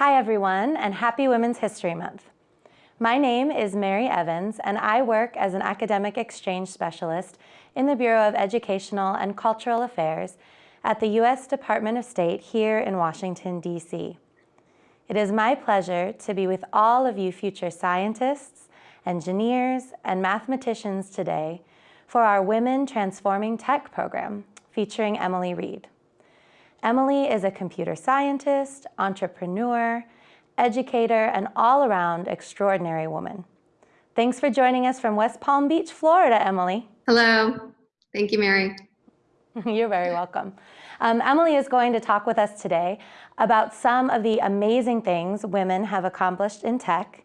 Hi everyone and happy Women's History Month. My name is Mary Evans and I work as an academic exchange specialist in the Bureau of Educational and Cultural Affairs at the U.S. Department of State here in Washington, D.C. It is my pleasure to be with all of you future scientists, engineers, and mathematicians today for our Women Transforming Tech program featuring Emily Reed. Emily is a computer scientist, entrepreneur, educator, and all-around extraordinary woman. Thanks for joining us from West Palm Beach, Florida, Emily. Hello. Thank you, Mary. You're very welcome. Um, Emily is going to talk with us today about some of the amazing things women have accomplished in tech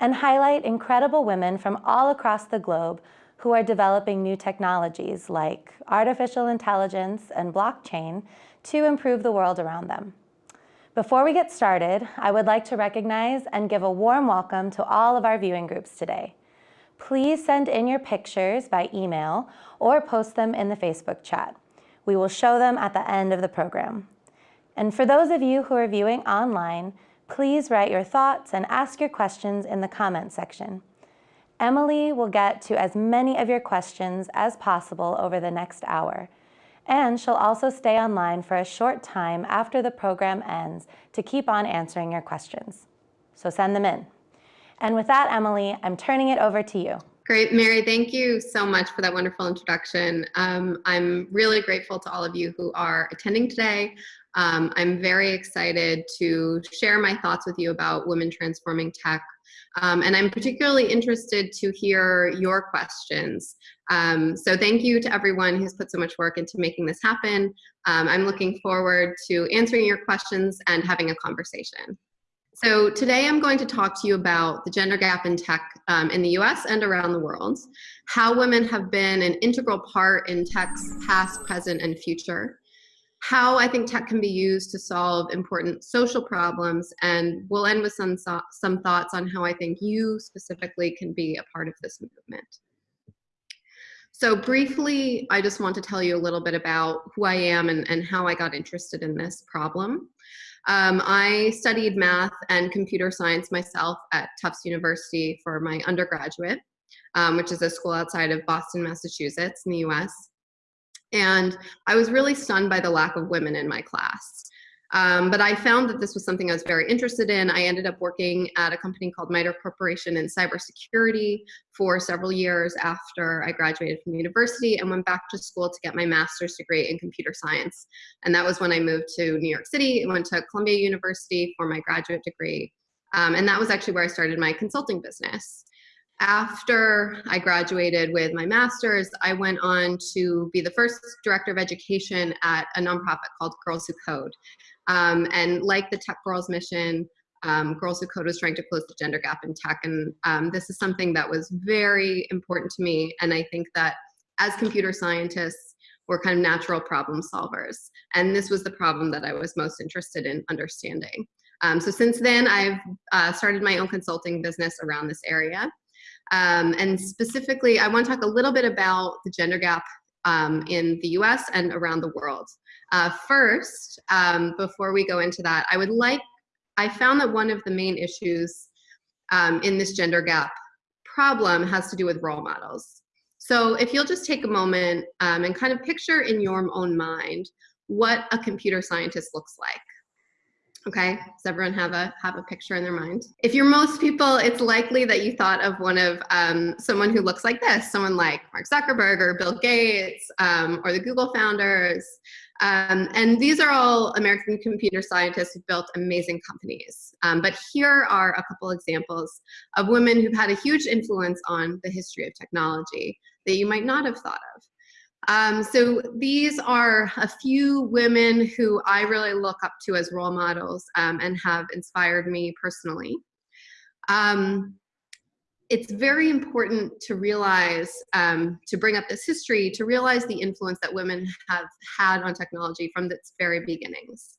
and highlight incredible women from all across the globe who are developing new technologies like artificial intelligence and blockchain to improve the world around them. Before we get started, I would like to recognize and give a warm welcome to all of our viewing groups today. Please send in your pictures by email or post them in the Facebook chat. We will show them at the end of the program. And for those of you who are viewing online, please write your thoughts and ask your questions in the comment section. Emily will get to as many of your questions as possible over the next hour, and she'll also stay online for a short time after the program ends to keep on answering your questions. So send them in. And with that, Emily, I'm turning it over to you. Great, Mary, thank you so much for that wonderful introduction. Um, I'm really grateful to all of you who are attending today. Um, I'm very excited to share my thoughts with you about women transforming tech. Um, and I'm particularly interested to hear your questions. Um, so thank you to everyone who's put so much work into making this happen. Um, I'm looking forward to answering your questions and having a conversation. So today I'm going to talk to you about the gender gap in tech um, in the US and around the world, how women have been an integral part in tech's past, present, and future, how I think tech can be used to solve important social problems, and we'll end with some, some thoughts on how I think you specifically can be a part of this movement. So briefly, I just want to tell you a little bit about who I am and, and how I got interested in this problem. Um, I studied math and computer science myself at Tufts University for my undergraduate, um, which is a school outside of Boston, Massachusetts in the US. And I was really stunned by the lack of women in my class. Um, but I found that this was something I was very interested in. I ended up working at a company called MITRE Corporation in cybersecurity for several years after I graduated from university and went back to school to get my master's degree in computer science. And that was when I moved to New York City and went to Columbia University for my graduate degree. Um, and that was actually where I started my consulting business. After I graduated with my master's, I went on to be the first director of education at a nonprofit called Girls Who Code. Um, and like the Tech Girls mission, um, Girls Who Code was trying to close the gender gap in tech. And um, this is something that was very important to me. And I think that as computer scientists, we're kind of natural problem solvers. And this was the problem that I was most interested in understanding. Um, so since then, I've uh, started my own consulting business around this area. Um, and specifically, I want to talk a little bit about the gender gap um, in the US and around the world. Uh, first, um, before we go into that, I would like, I found that one of the main issues um, in this gender gap problem has to do with role models. So if you'll just take a moment um, and kind of picture in your own mind what a computer scientist looks like. Okay, does everyone have a have a picture in their mind? If you're most people, it's likely that you thought of one of um, someone who looks like this, someone like Mark Zuckerberg or Bill Gates um, or the Google founders. Um, and these are all American computer scientists who built amazing companies. Um, but here are a couple examples of women who've had a huge influence on the history of technology that you might not have thought of. Um, so these are a few women who I really look up to as role models um, and have inspired me personally. Um, it's very important to realize, um, to bring up this history, to realize the influence that women have had on technology from its very beginnings.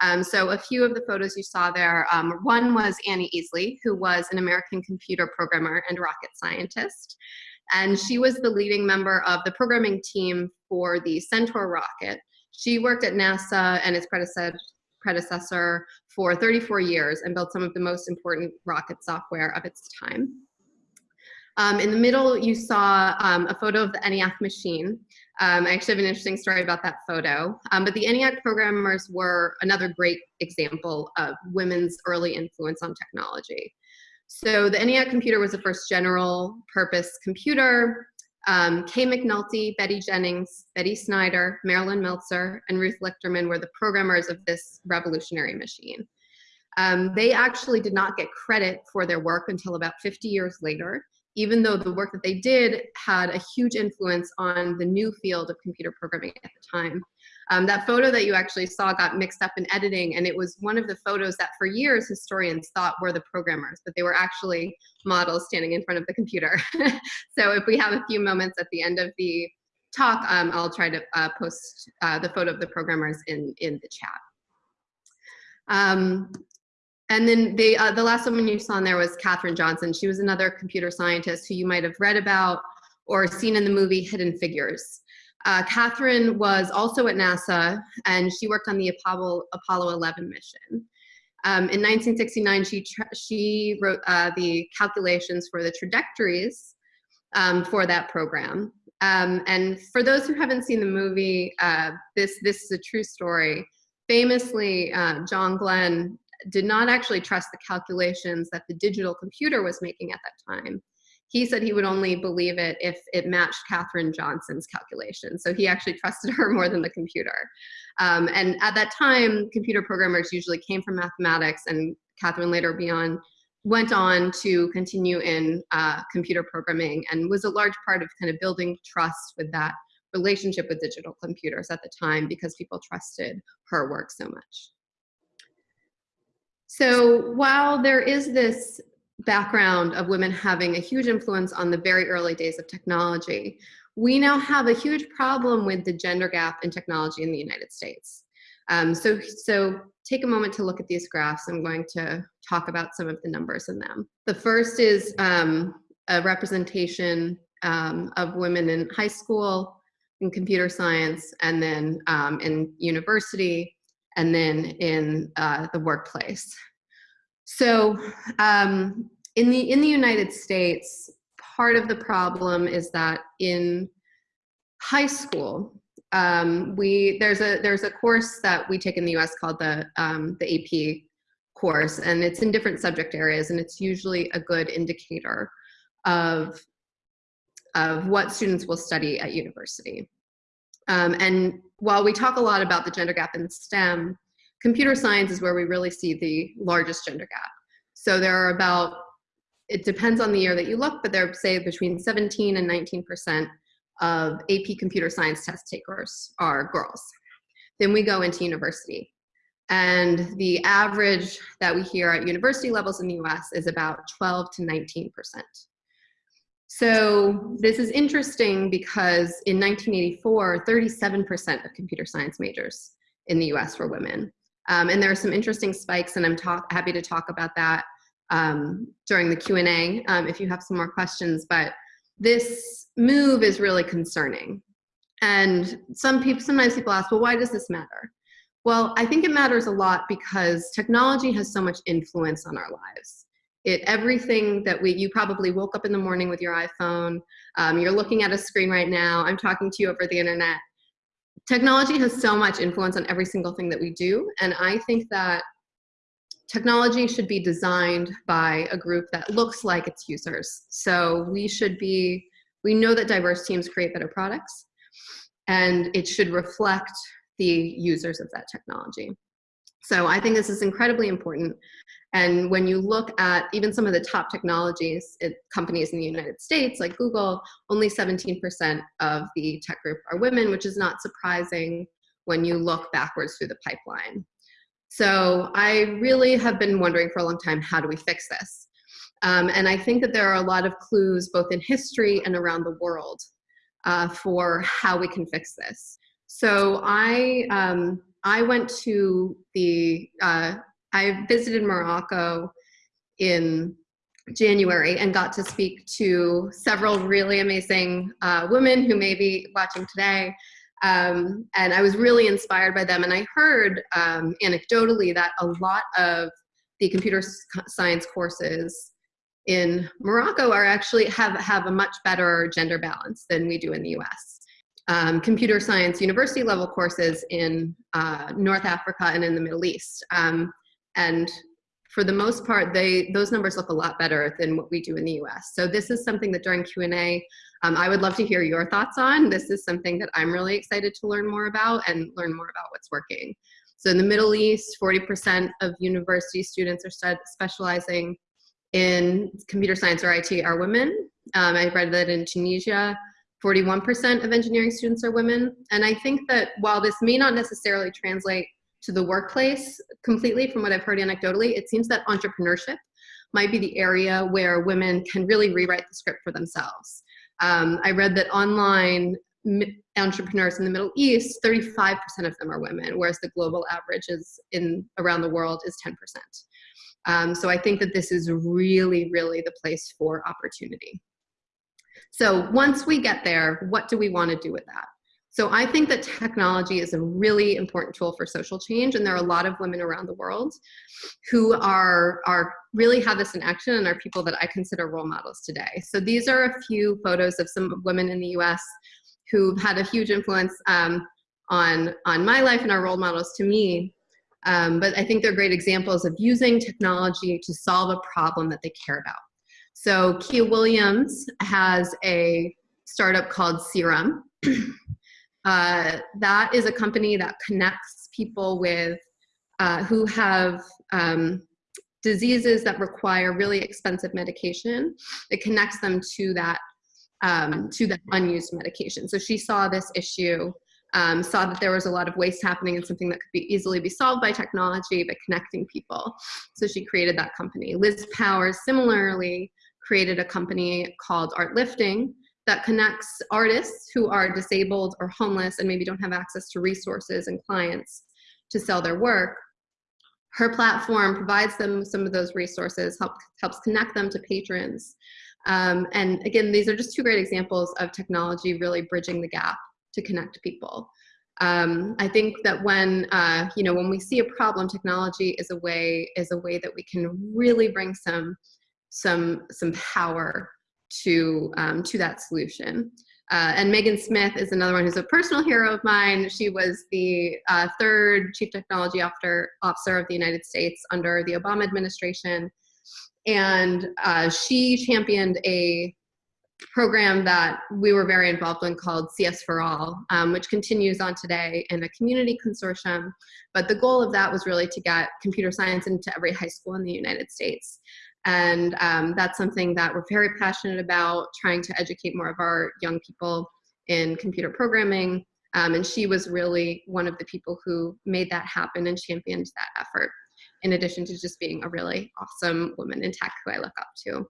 Um, so a few of the photos you saw there, um, one was Annie Easley, who was an American computer programmer and rocket scientist. And she was the leading member of the programming team for the Centaur rocket. She worked at NASA and its predecessor, for 34 years and built some of the most important rocket software of its time. Um, in the middle, you saw um, a photo of the ENIAC machine. Um, I actually have an interesting story about that photo. Um, but the ENIAC programmers were another great example of women's early influence on technology. So the ENIAC computer was the first general purpose computer. Um, Kay McNulty, Betty Jennings, Betty Snyder, Marlyn Meltzer, and Ruth Lichterman were the programmers of this revolutionary machine. Um, they actually did not get credit for their work until about 50 years later even though the work that they did had a huge influence on the new field of computer programming at the time. Um, that photo that you actually saw got mixed up in editing, and it was one of the photos that for years historians thought were the programmers, but they were actually models standing in front of the computer. so if we have a few moments at the end of the talk, um, I'll try to uh, post uh, the photo of the programmers in, in the chat. Um, and then the, uh, the last woman you saw in there was Katherine Johnson. She was another computer scientist who you might have read about or seen in the movie Hidden Figures. Uh, Katherine was also at NASA and she worked on the Apollo, Apollo 11 mission. Um, in 1969, she, she wrote uh, the calculations for the trajectories um, for that program. Um, and for those who haven't seen the movie, uh, this, this is a true story. Famously, uh, John Glenn did not actually trust the calculations that the digital computer was making at that time. He said he would only believe it if it matched Katherine Johnson's calculations. So he actually trusted her more than the computer. Um, and at that time, computer programmers usually came from mathematics and Katherine later beyond went on to continue in uh, computer programming and was a large part of kind of building trust with that relationship with digital computers at the time because people trusted her work so much. So while there is this background of women having a huge influence on the very early days of technology, we now have a huge problem with the gender gap in technology in the United States. Um, so, so take a moment to look at these graphs. I'm going to talk about some of the numbers in them. The first is um, a representation um, of women in high school, in computer science, and then um, in university, and then in uh, the workplace. So um, in, the, in the United States, part of the problem is that in high school, um, we there's a there's a course that we take in the U.S. called the um, the AP course, and it's in different subject areas, and it's usually a good indicator of of what students will study at university. Um, and while we talk a lot about the gender gap in STEM, computer science is where we really see the largest gender gap. So there are about, it depends on the year that you look, but there are say between 17 and 19% of AP computer science test takers are girls. Then we go into university. And the average that we hear at university levels in the US is about 12 to 19%. So this is interesting because in 1984, 37% of computer science majors in the US were women. Um, and there are some interesting spikes and I'm talk, happy to talk about that um, during the Q&A um, if you have some more questions. But this move is really concerning. And some people, sometimes people ask, well, why does this matter? Well, I think it matters a lot because technology has so much influence on our lives. It, everything that we, you probably woke up in the morning with your iPhone, um, you're looking at a screen right now, I'm talking to you over the internet. Technology has so much influence on every single thing that we do, and I think that technology should be designed by a group that looks like its users. So we should be, we know that diverse teams create better products, and it should reflect the users of that technology. So I think this is incredibly important. And when you look at even some of the top technologies, it, companies in the United States, like Google, only 17% of the tech group are women, which is not surprising when you look backwards through the pipeline. So I really have been wondering for a long time, how do we fix this? Um, and I think that there are a lot of clues both in history and around the world uh, for how we can fix this. So I, um, I went to the, uh, I visited Morocco in January and got to speak to several really amazing uh, women who may be watching today Um, and I was really inspired by them. And I heard um, anecdotally that a lot of the computer science courses in Morocco are actually have, have a much better gender balance than we do in the US. Um, computer science university level courses in uh, North Africa and in the Middle East. Um, and for the most part, they those numbers look a lot better than what we do in the US. So this is something that during Q&A, um, I would love to hear your thoughts on. This is something that I'm really excited to learn more about and learn more about what's working. So in the Middle East, 40% of university students are specializing in computer science or IT are women. Um, I read that in Tunisia, 41% of engineering students are women. And I think that while this may not necessarily translate to the workplace completely from what I've heard anecdotally, it seems that entrepreneurship might be the area where women can really rewrite the script for themselves. Um, I read that online entrepreneurs in the Middle East, 35% of them are women, whereas the global average is in around the world is 10%. Um, so I think that this is really, really the place for opportunity. So once we get there, what do we want to do with that? So I think that technology is a really important tool for social change, and there are a lot of women around the world who are, are really have this in action and are people that I consider role models today. So these are a few photos of some women in the US who've had a huge influence um, on, on my life and are role models to me. Um, but I think they're great examples of using technology to solve a problem that they care about. So Kiah Williams has a startup called SIRUM. uh, that is a company that connects people with uh, who have um, diseases that require really expensive medication. It connects them to that um, to that unused medication. So she saw this issue, um, saw that there was a lot of waste happening and something that could be easily be solved by technology, by connecting people. So she created that company. Liz Powers similarly created a company called ArtLifting that connects artists who are disabled or homeless and maybe don't have access to resources and clients to sell their work. Her platform provides them some of those resources, help, helps connect them to patrons, um, and again, these are just two great examples of technology really bridging the gap to connect people. Um, I think that when uh, you know when we see a problem, technology is a way is a way that we can really bring some some some power to um, to that solution. Uh, and Megan Smith is another one who's a personal hero of mine. She was the uh, third chief technology officer, officer of the United States under the Obama administration. And uh, she championed a program that we were very involved in called CS for All, um, which continues on today in a community consortium. But the goal of that was really to get computer science into every high school in the United States. And um, that's something that we're very passionate about, trying to educate more of our young people in computer programming. Um, and she was really one of the people who made that happen and championed that effort in addition to just being a really awesome woman in tech who I look up to.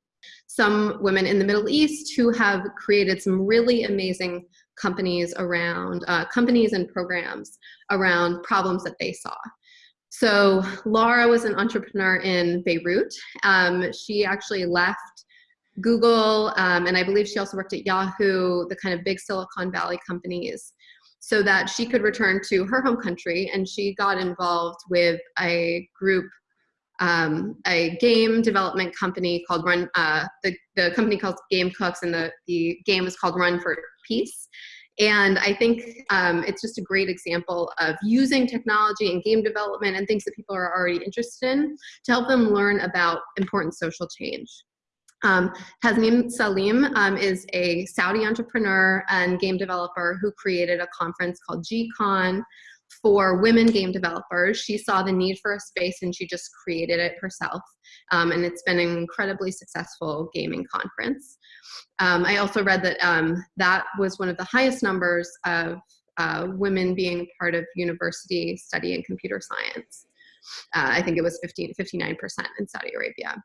Some women in the Middle East who have created some really amazing companies around, uh, companies and programs around problems that they saw. So Laura was an entrepreneur in Beirut. Um, she actually left Google, um, and I believe she also worked at Yahoo, the kind of big Silicon Valley companies so that she could return to her home country and she got involved with a group um, a game development company called Run, uh, the, the company called Game Cooks and the, the game is called Run for Peace. And I think um, it's just a great example of using technology and game development and things that people are already interested in to help them learn about important social change. Um, Tasneem Salim um, is a Saudi entrepreneur and game developer who created a conference called GCon for women game developers. She saw the need for a space and she just created it herself. Um, and it's been an incredibly successful gaming conference. Um, I also read that um, that was one of the highest numbers of uh, women being part of university studying computer science. Uh, I think it was 15, 59% in Saudi Arabia.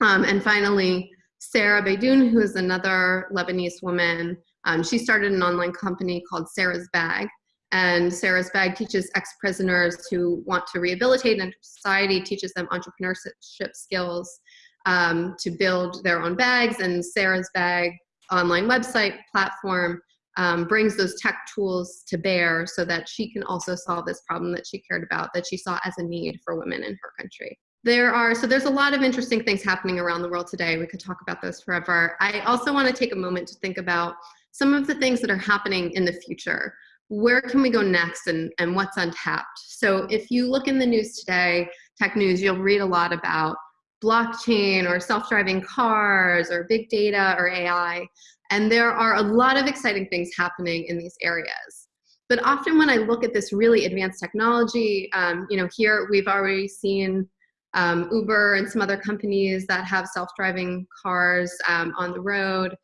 Um, and finally, Sarah Beydoun, who is another Lebanese woman, um, she started an online company called Sarah's Bag. And Sarah's Bag teaches ex-prisoners who want to rehabilitate into society, teaches them entrepreneurship skills um, to build their own bags. And Sarah's Bag online website platform um, brings those tech tools to bear so that she can also solve this problem that she cared about, that she saw as a need for women in her country. There are, so there's a lot of interesting things happening around the world today. We could talk about those forever. I also want to take a moment to think about some of the things that are happening in the future. Where can we go next and, and what's untapped? So if you look in the news today, tech news, you'll read a lot about blockchain or self-driving cars or big data or AI. And there are a lot of exciting things happening in these areas. But often when I look at this really advanced technology, um, you know, here we've already seen um, Uber and some other companies that have self-driving cars um, on the road.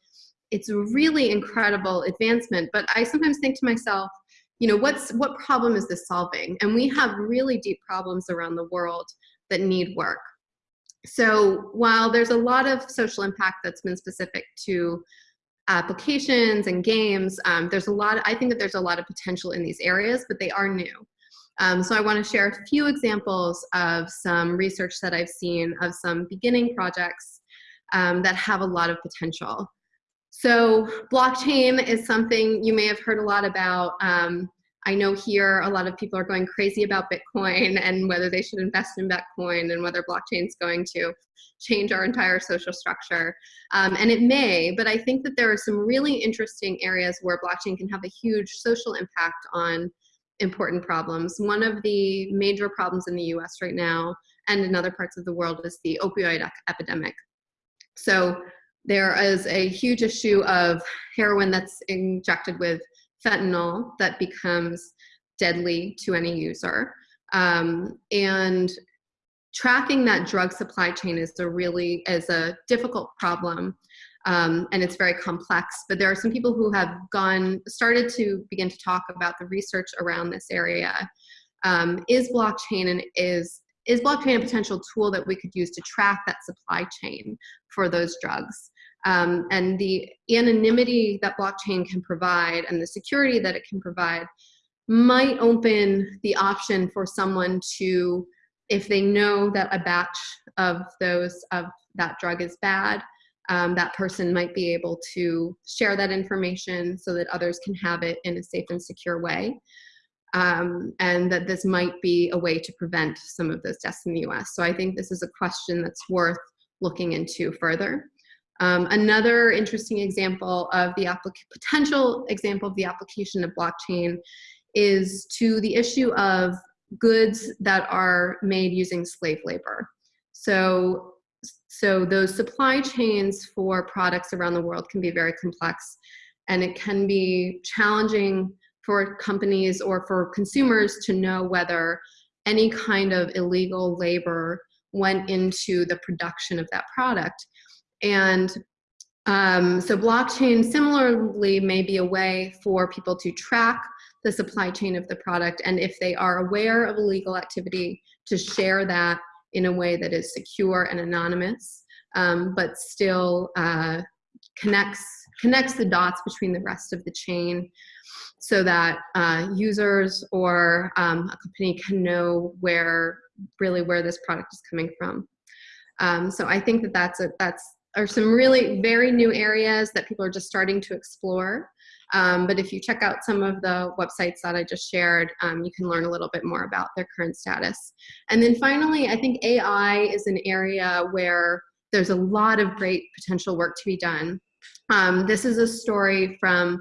It's a really incredible advancement, but I sometimes think to myself, you know, what's what problem is this solving? And we have really deep problems around the world that need work. So while there's a lot of social impact that's been specific to applications and games, um, there's a lot, I think that there's a lot of potential in these areas, but they are new. Um, so I want to share a few examples of some research that I've seen of some beginning projects um, that have a lot of potential. So blockchain is something you may have heard a lot about. Um, I know here a lot of people are going crazy about Bitcoin and whether they should invest in Bitcoin and whether blockchain is going to change our entire social structure. Um, and it may, but I think that there are some really interesting areas where blockchain can have a huge social impact on important problems. One of the major problems in the US right now and in other parts of the world is the opioid epidemic. So there is a huge issue of heroin that's injected with fentanyl that becomes deadly to any user. Um, and tracking that drug supply chain is a really is a difficult problem um, and it's very complex but there are some people who have gone started to begin to talk about the research around this area um, is blockchain and is is blockchain a potential tool that we could use to track that supply chain for those drugs um, and the anonymity that blockchain can provide and the security that it can provide might open the option for someone to, if they know that a batch of those of that drug is bad, um, that person might be able to share that information so that others can have it in a safe and secure way. Um, and that this might be a way to prevent some of those deaths in the US. So I think this is a question that's worth looking into further. Um, another interesting example of the potential example of the application of blockchain is to the issue of goods that are made using slave labor. So, so those supply chains for products around the world can be very complex and it can be challenging for companies or for consumers to know whether any kind of illegal labor went into the production of that product. And um, so blockchain similarly may be a way for people to track the supply chain of the product and if they are aware of illegal activity to share that in a way that is secure and anonymous um, but still uh, connects connects the dots between the rest of the chain so that uh, users or um, a company can know where really where this product is coming from. Um, so I think that that's a, that's are some really very new areas that people are just starting to explore. Um, but if you check out some of the websites that I just shared, um, you can learn a little bit more about their current status. And then finally, I think AI is an area where there's a lot of great potential work to be done. Um, this is a story from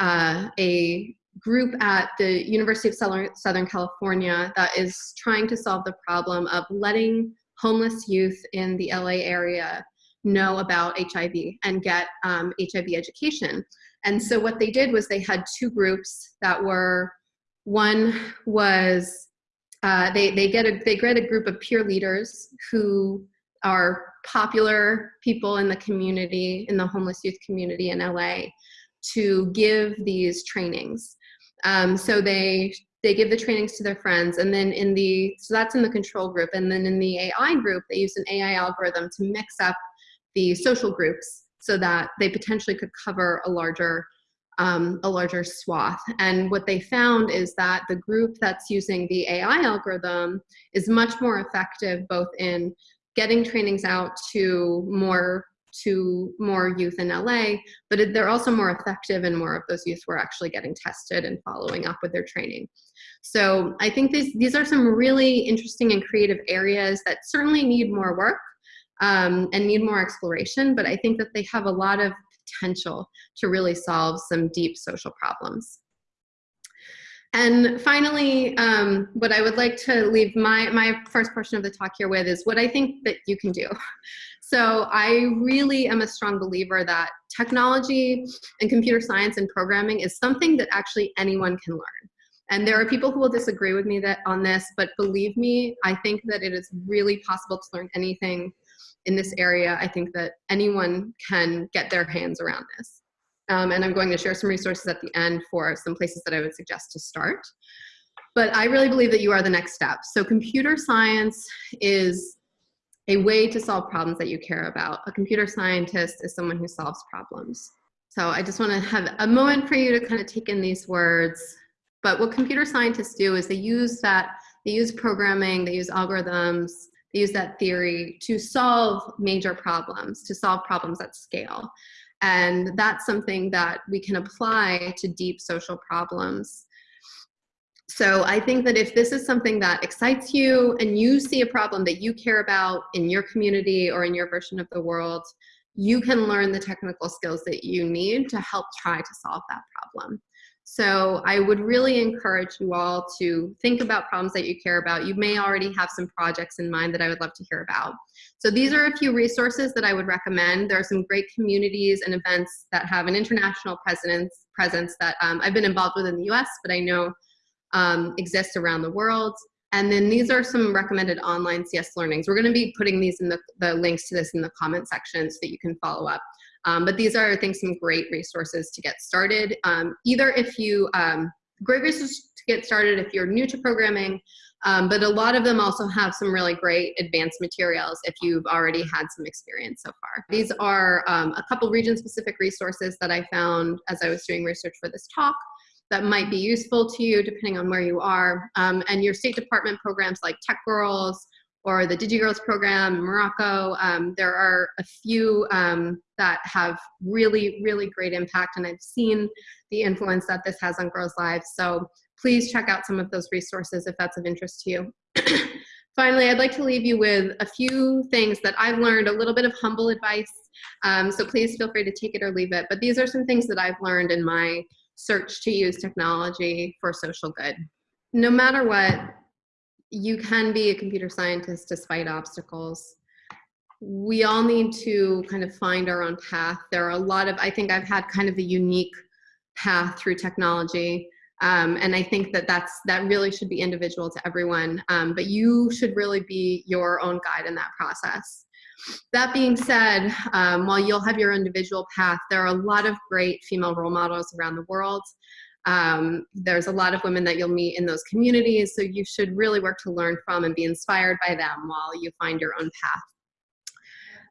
uh, a group at the University of Southern California that is trying to solve the problem of letting homeless youth in the LA area know about HIV and get um, HIV education. And so what they did was they had two groups that were, one was, uh, they, they, get a, they get a group of peer leaders who are popular people in the community, in the homeless youth community in LA, to give these trainings. Um, so they they give the trainings to their friends and then in the so that's in the control group and then in the AI group they use an AI algorithm to mix up the social groups so that they potentially could cover a larger um, a larger swath. And what they found is that the group that's using the AI algorithm is much more effective both in getting trainings out to more to more youth in LA, but they're also more effective and more of those youth were actually getting tested and following up with their training. So I think these, these are some really interesting and creative areas that certainly need more work um, and need more exploration, but I think that they have a lot of potential to really solve some deep social problems. And finally, um, what I would like to leave my, my first portion of the talk here with is what I think that you can do. So I really am a strong believer that technology and computer science and programming is something that actually anyone can learn. And there are people who will disagree with me that on this, but believe me, I think that it is really possible to learn anything in this area. I think that anyone can get their hands around this. Um, and I'm going to share some resources at the end for some places that I would suggest to start. But I really believe that you are the next step. So computer science is a way to solve problems that you care about. A computer scientist is someone who solves problems. So I just want to have a moment for you to kind of take in these words. But what computer scientists do is they use that, they use programming, they use algorithms, they use that theory to solve major problems, to solve problems at scale. And that's something that we can apply to deep social problems. So I think that if this is something that excites you and you see a problem that you care about in your community or in your version of the world, you can learn the technical skills that you need to help try to solve that problem. So I would really encourage you all to think about problems that you care about. You may already have some projects in mind that I would love to hear about. So these are a few resources that I would recommend. There are some great communities and events that have an international presence, presence that um, I've been involved with in the US, but I know um, exist around the world. And then these are some recommended online CS learnings. We're gonna be putting these in the, the links to this in the comment section so that you can follow up. Um, but these are, I think, some great resources to get started. Um, either if you, um, great resources to get started if you're new to programming, um, but a lot of them also have some really great advanced materials if you've already had some experience so far. These are um, a couple region-specific resources that I found as I was doing research for this talk that might be useful to you depending on where you are. Um, and your State Department programs like Tech Girls or the DigiGirls program in Morocco. Um, there are a few um, that have really, really great impact and I've seen the influence that this has on girls' lives. So please check out some of those resources if that's of interest to you. Finally, I'd like to leave you with a few things that I've learned, a little bit of humble advice. Um, so please feel free to take it or leave it. But these are some things that I've learned in my search to use technology for social good. No matter what, you can be a computer scientist despite obstacles. We all need to kind of find our own path. There are a lot of, I think I've had kind of a unique path through technology. Um, and I think that that's, that really should be individual to everyone. Um, but you should really be your own guide in that process. That being said, um, while you'll have your individual path, there are a lot of great female role models around the world. Um, there's a lot of women that you'll meet in those communities, so you should really work to learn from and be inspired by them while you find your own path.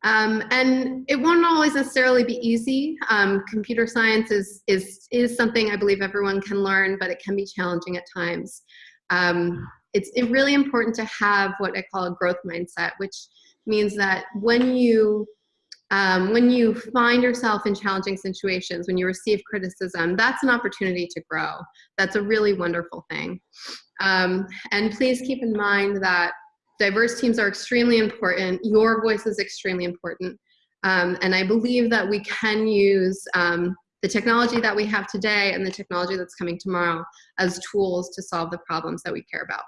Um, and it won't always necessarily be easy. Um, computer science is, is, is something I believe everyone can learn, but it can be challenging at times. Um, it's really important to have what I call a growth mindset, which means that when you um, when you find yourself in challenging situations, when you receive criticism, that's an opportunity to grow. That's a really wonderful thing. Um, and please keep in mind that diverse teams are extremely important. Your voice is extremely important. Um, and I believe that we can use um, the technology that we have today and the technology that's coming tomorrow as tools to solve the problems that we care about.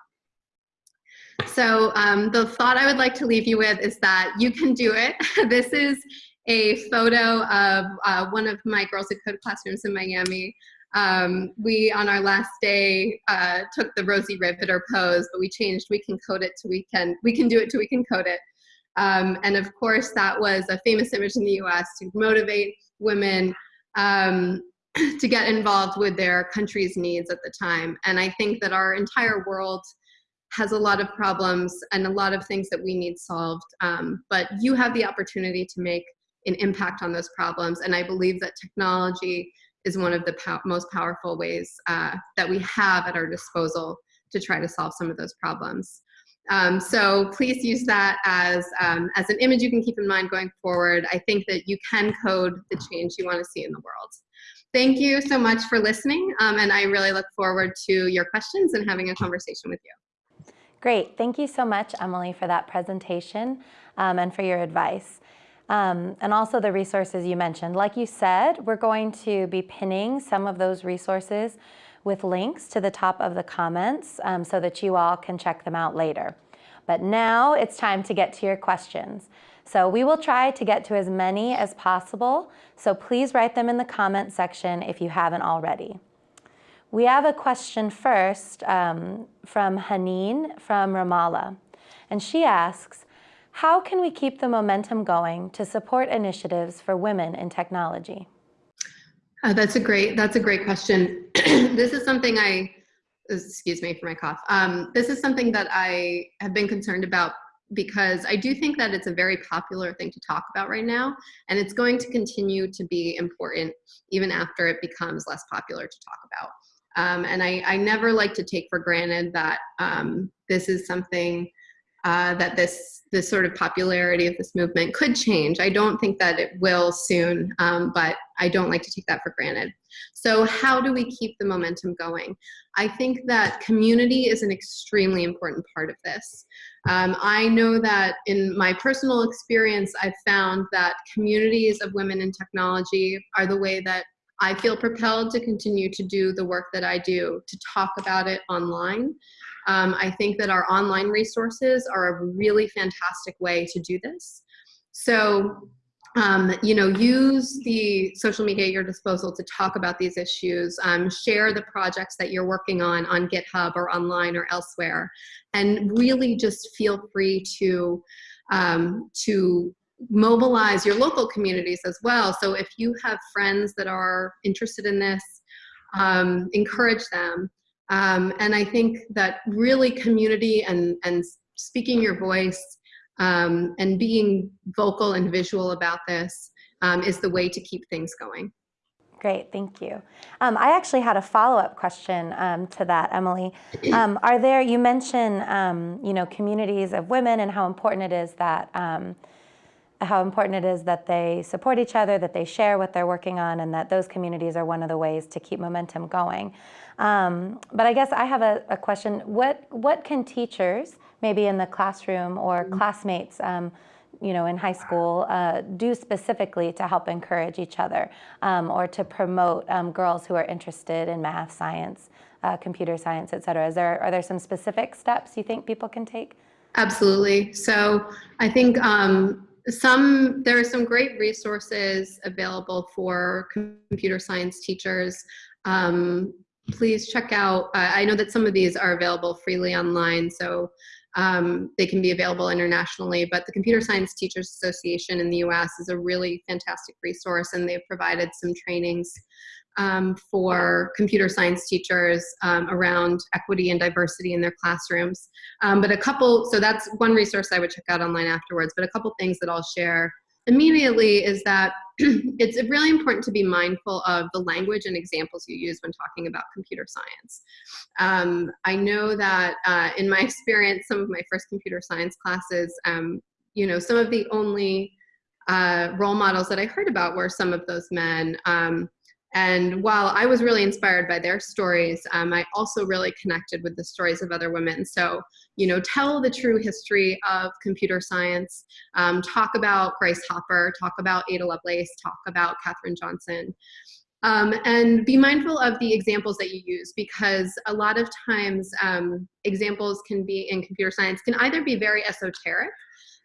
So um, the thought I would like to leave you with is that you can do it. this is a photo of uh, one of my Girls Who Code classrooms in Miami. Um, we, on our last day, uh, took the Rosie Riveter pose, but we changed we can code it to we can, we can do it to we can code it. Um, and of course, that was a famous image in the US to motivate women um, to get involved with their country's needs at the time. And I think that our entire world has a lot of problems and a lot of things that we need solved. Um, but you have the opportunity to make an impact on those problems. And I believe that technology is one of the most powerful ways uh, that we have at our disposal to try to solve some of those problems. Um, so please use that as, um, as an image you can keep in mind going forward. I think that you can code the change you want to see in the world. Thank you so much for listening, um, and I really look forward to your questions and having a conversation with you. Great. Thank you so much, Emily, for that presentation um, and for your advice. Um, and also the resources you mentioned. Like you said, we're going to be pinning some of those resources with links to the top of the comments um, so that you all can check them out later. But now it's time to get to your questions. So we will try to get to as many as possible, so please write them in the comment section if you haven't already. We have a question first um, from Haneen from Ramallah, and she asks, how can we keep the momentum going to support initiatives for women in technology? Uh, that's a great, that's a great question. this is something I, excuse me for my cough. Um, this is something that I have been concerned about because I do think that it's a very popular thing to talk about right now, and it's going to continue to be important even after it becomes less popular to talk about. Um, and I, I, never like to take for granted that um, this is something uh, that this this sort of popularity of this movement could change. I don't think that it will soon, um, but I don't like to take that for granted. So how do we keep the momentum going? I think that community is an extremely important part of this. Um, I know that in my personal experience, I've found that communities of women in technology are the way that I feel propelled to continue to do the work that I do, to talk about it online, um, I think that our online resources are a really fantastic way to do this. So, um, you know, use the social media at your disposal to talk about these issues, um, share the projects that you're working on on GitHub or online or elsewhere, and really just feel free to, um, to mobilize your local communities as well. So if you have friends that are interested in this, um, encourage them. Um, and I think that really community and, and speaking your voice um, and being vocal and visual about this um, is the way to keep things going. Great, thank you. Um, I actually had a follow-up question um, to that, Emily. Um, are there, you mentioned, um, you know, communities of women and how important it is that, um, how important it is that they support each other, that they share what they're working on, and that those communities are one of the ways to keep momentum going. Um, but I guess I have a, a, question. What, what can teachers, maybe in the classroom or mm-hmm. classmates, um, you know, in high school, uh, do specifically to help encourage each other um, or to promote um, girls who are interested in math, science, uh, computer science, et cetera? Is there, are there some specific steps you think people can take? Absolutely. So I think um, some there are some great resources available for computer science teachers. Um, please check out, uh, I know that some of these are available freely online, so um, they can be available internationally, but the Computer Science Teachers Association in the US is a really fantastic resource and they've provided some trainings um, for computer science teachers um, around equity and diversity in their classrooms. Um, but a couple, so that's one resource I would check out online afterwards, but a couple things that I'll share immediately is that it's really important to be mindful of the language and examples you use when talking about computer science. Um, I know that uh, in my experience, some of my first computer science classes, um, you know, some of the only uh, role models that I heard about were some of those men. Um, and while I was really inspired by their stories, um, I also really connected with the stories of other women. So, you know, tell the true history of computer science, um, talk about Grace Hopper, talk about Ada Lovelace, talk about Katherine Johnson. Um, and be mindful of the examples that you use because a lot of times um, examples can be in computer science can either be very esoteric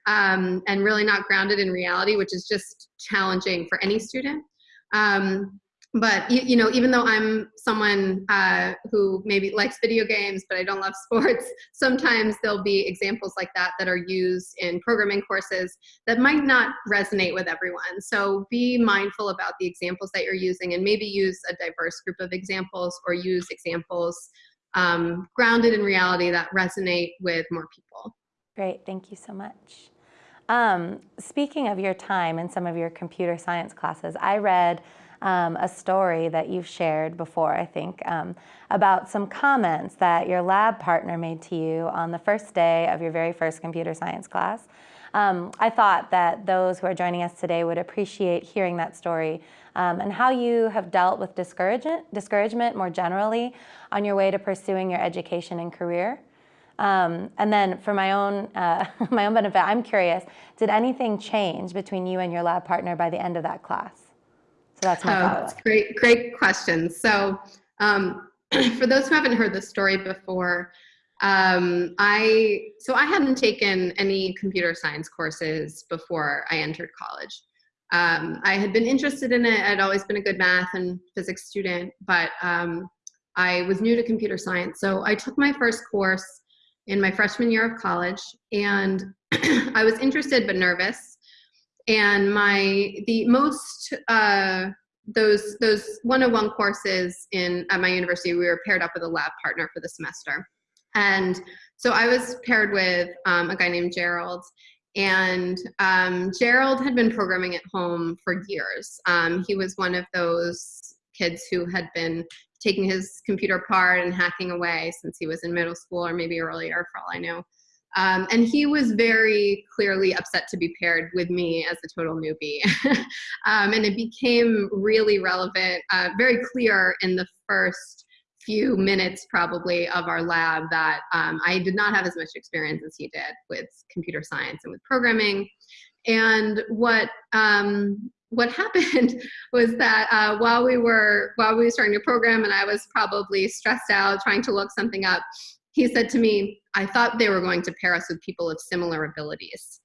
um, and really not grounded in reality, which is just challenging for any student. Um, but you, know, even though I'm someone uh, who maybe likes video games, but I don't love sports, sometimes there'll be examples like that that are used in programming courses that might not resonate with everyone. So be mindful about the examples that you're using and maybe use a diverse group of examples or use examples um, grounded in reality that resonate with more people. Great, thank you so much. Um, speaking of your time in some of your computer science classes, I read um, a story that you've shared before, I think, um, about some comments that your lab partner made to you on the first day of your very first computer science class. Um, I thought that those who are joining us today would appreciate hearing that story um, and how you have dealt with discouragement, discouragement more generally on your way to pursuing your education and career. Um, and then for my own, uh, my own benefit, I'm curious, did anything change between you and your lab partner by the end of that class? So that's my oh. That's great, great question. So um, for those who haven't heard the story before, um, I, so I hadn't taken any computer science courses before I entered college. Um, I had been interested in it. I'd always been a good math and physics student, but um, I was new to computer science. So I took my first course in my freshman year of college and I was interested but nervous. And my, the most, uh, those, those 101 courses in, at my university, we were paired up with a lab partner for the semester. And so I was paired with um, a guy named Gerald and um, Gerald had been programming at home for years. Um, he was one of those kids who had been taking his computer apart and hacking away since he was in middle school or maybe earlier for all I know. Um, and he was very clearly upset to be paired with me as a total newbie. um, and it became really relevant, uh, very clear in the first few minutes probably of our lab that um, I did not have as much experience as he did with computer science and with programming. And what um, what happened was that uh, while we were while we were starting to program and I was probably stressed out trying to look something up, he said to me, I thought they were going to pair us with people of similar abilities.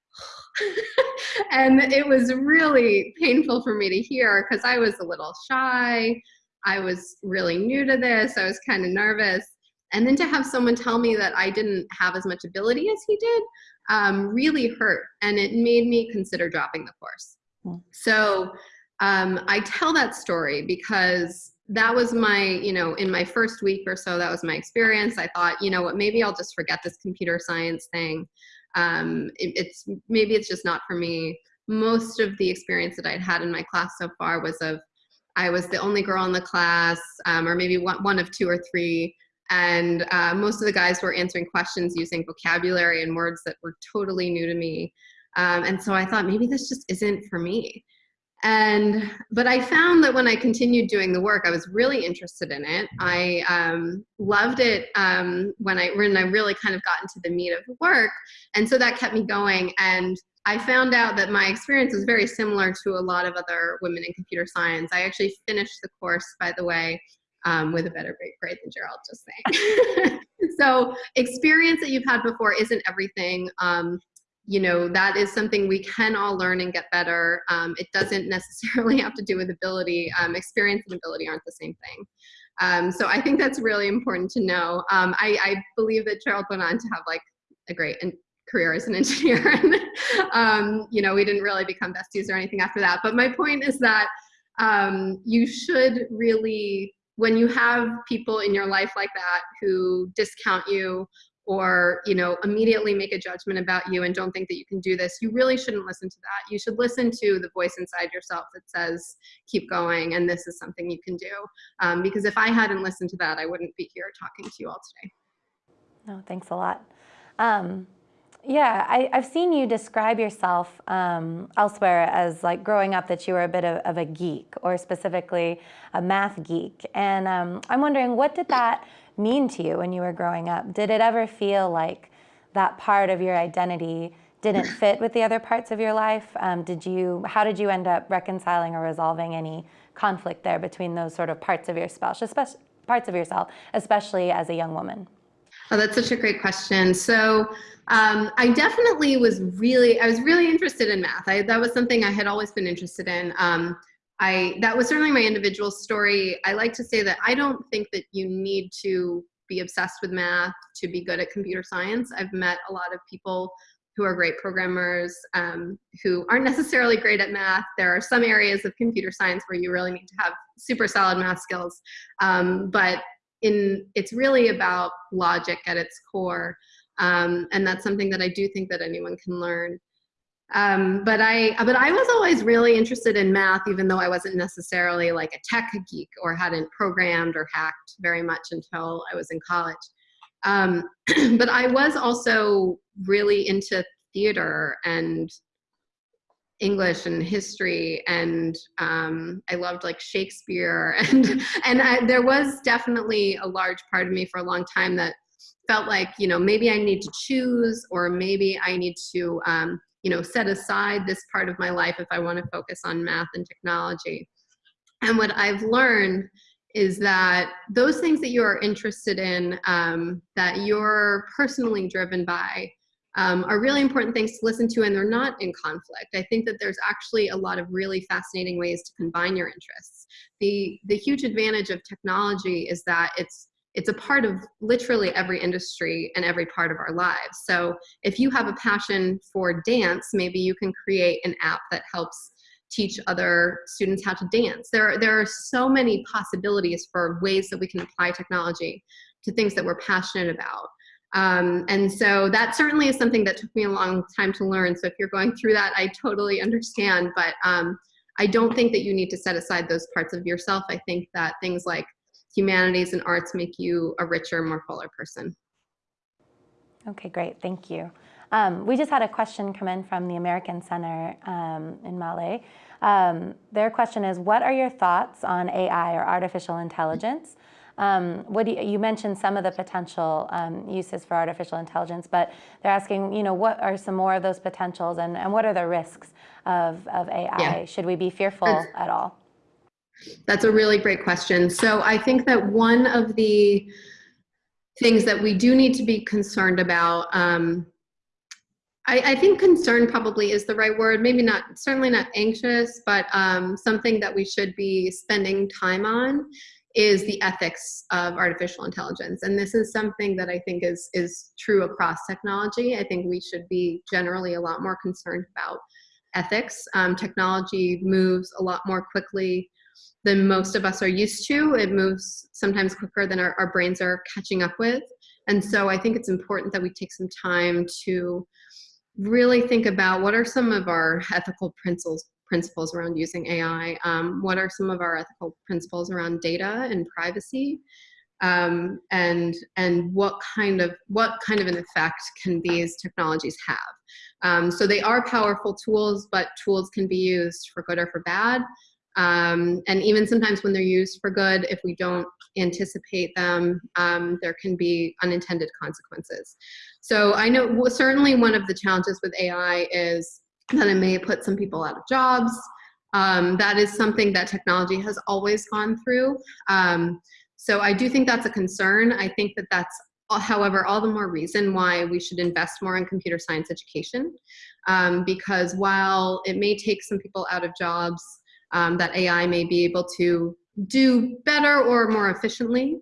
and it was really painful for me to hear because I was a little shy. I was really new to this. I was kind of nervous. And then to have someone tell me that I didn't have as much ability as he did um, really hurt. And it made me consider dropping the course. Hmm. So um, I tell that story because that was my, you know, in my first week or so, that was my experience. I thought, you know what, maybe I'll just forget this computer science thing. Um, it, it's maybe it's just not for me. Most of the experience that I'd had in my class so far was of I was the only girl in the class, um, or maybe one, one of two or three. And uh, most of the guys were answering questions using vocabulary and words that were totally new to me. Um, and so I thought maybe this just isn't for me. And, but I found that when I continued doing the work, I was really interested in it. I um, loved it um, when I, when I really kind of got into the meat of the work. And so that kept me going. And I found out that my experience was very similar to a lot of other women in computer science. I actually finished the course, by the way, um, with a better grade than Gerald, just saying. so experience that you've had before isn't everything. You know, that is something we can all learn and get better. Um, it doesn't necessarily have to do with ability. Um, experience and ability aren't the same thing. Um, so I think that's really important to know. Um, I, I believe that Gerald went on to have like a great career as an engineer. and, um, you know, we didn't really become besties or anything after that. But my point is that um, you should really, when you have people in your life like that who discount you or you know immediately make a judgment about you and don't think that you can do this you really shouldn't listen to that. You should listen to the voice inside yourself that says keep going and this is something you can do. Um, because if i hadn't listened to that i wouldn't be here talking to you all today. No thanks a lot. Um, yeah, I, have seen you describe yourself um, elsewhere as like growing up that you were a bit of, of a geek or specifically a math geek. And um, I'm wondering, what did that mean to you when you were growing up? Did it ever feel like that part of your identity didn't fit with the other parts of your life? Um, did you, how did you end up reconciling or resolving any conflict there between those sort of parts of yourself, especially, parts of yourself, especially as a young woman? Oh, that's such a great question. So um, I definitely was really, I was really interested in math. I, that was something I had always been interested in. Um, I, that was certainly my individual story. I like to say that I don't think that you need to be obsessed with math to be good at computer science. I've met a lot of people who are great programmers um, who aren't necessarily great at math. There are some areas of computer science where you really need to have super solid math skills. Um, but in it's really about logic at its core um, and that's something that i do think that anyone can learn Um, but I, but I was always really interested in math, even though I wasn't necessarily like a tech geek or hadn't programmed or hacked very much until I was in college. Um, but I was also really into theater and English and history, and um, I loved like Shakespeare, and and I, there was definitely a large part of me for a long time that felt like you know maybe I need to choose, or maybe I need to um, you know set aside this part of my life if I want to focus on math and technology. And what I've learned is that those things that you are interested in, um, that you're personally driven by, um, are really important things to listen to and they're not in conflict. I think that there's actually a lot of really fascinating ways to combine your interests. The, the huge advantage of technology is that it's it's a part of literally every industry and every part of our lives. So if you have a passion for dance, maybe you can create an app that helps teach other students how to dance. There, there are so many possibilities for ways that we can apply technology to things that we're passionate about. Um, and so that certainly is something that took me a long time to learn. So if you're going through that, I totally understand. But um, I don't think that you need to set aside those parts of yourself. I think that things like humanities and arts make you a richer, more fuller person. Okay, great. Thank you. Um, we just had a question come in from the American Center um, in Male. Um, their question is, what are your thoughts on AI or artificial intelligence? Um, what you, you, mentioned some of the potential um, uses for artificial intelligence, but they're asking, you know, what are some more of those potentials and, and what are the risks of, of AI? Yeah. Should we be fearful that's, at all? That's a really great question. So I think that one of the things that we do need to be concerned about um, I, I, think concern probably is the right word. Maybe not, certainly not anxious, but um, something that we should be spending time on is the ethics of artificial intelligence. And this is something that I think is, is true across technology. I think we should be generally a lot more concerned about ethics. Um, technology moves a lot more quickly than most of us are used to. It moves sometimes quicker than our, our brains are catching up with. And so I think it's important that we take some time to really think about what are some of our ethical principles principles around using AI? Um, what are some of our ethical principles around data and privacy? Um, and and what kind of what kind of an effect can these technologies have? Um, so they are powerful tools, but tools can be used for good or for bad. Um, and even sometimes when they're used for good, if we don't anticipate them, um, there can be unintended consequences. So I know certainly one of the challenges with AI is that it may put some people out of jobs. Um, that is something that technology has always gone through. Um, so I do think that's a concern. I think that that's, however, all the more reason why we should invest more in computer science education. Um, because while it may take some people out of jobs, um, that AI may be able to do better or more efficiently,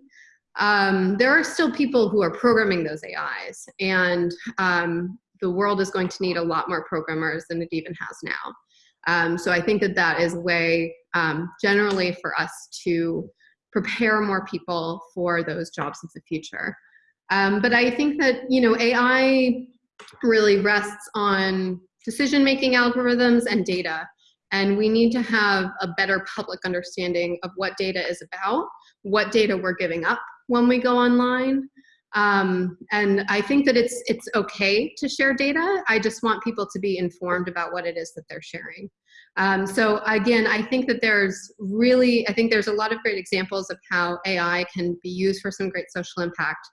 um, there are still people who are programming those AIs. And um, the world is going to need a lot more programmers than it even has now. Um, so I think that that is a way um, generally for us to prepare more people for those jobs of the future. Um, but I think that, you know, AI really rests on decision-making algorithms and data. And we need to have a better public understanding of what data is about, what data we're giving up when we go online, um, and I think that it's, it's okay to share data. I just want people to be informed about what it is that they're sharing. Um, so again, I think that there's really, I think there's a lot of great examples of how AI can be used for some great social impact.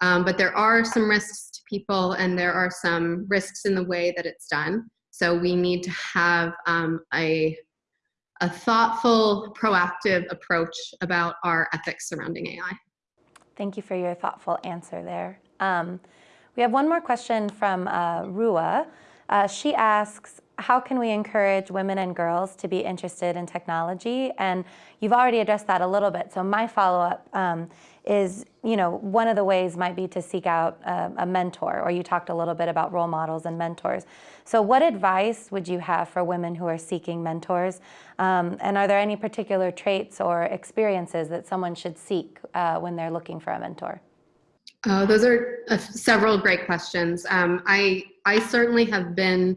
Um, but there are some risks to people and there are some risks in the way that it's done. So we need to have um, a, a thoughtful, proactive approach about our ethics surrounding AI. Thank you for your thoughtful answer there. Um, we have one more question from uh, Rua. Uh, she asks, how can we encourage women and girls to be interested in technology? And you've already addressed that a little bit. So my follow-up um, is, you know, one of the ways might be to seek out a, a, mentor, or you talked a little bit about role models and mentors. So what advice would you have for women who are seeking mentors? Um, and are there any particular traits or experiences that someone should seek uh, when they're looking for a mentor? Oh, those are uh, several great questions. Um, I, I certainly have been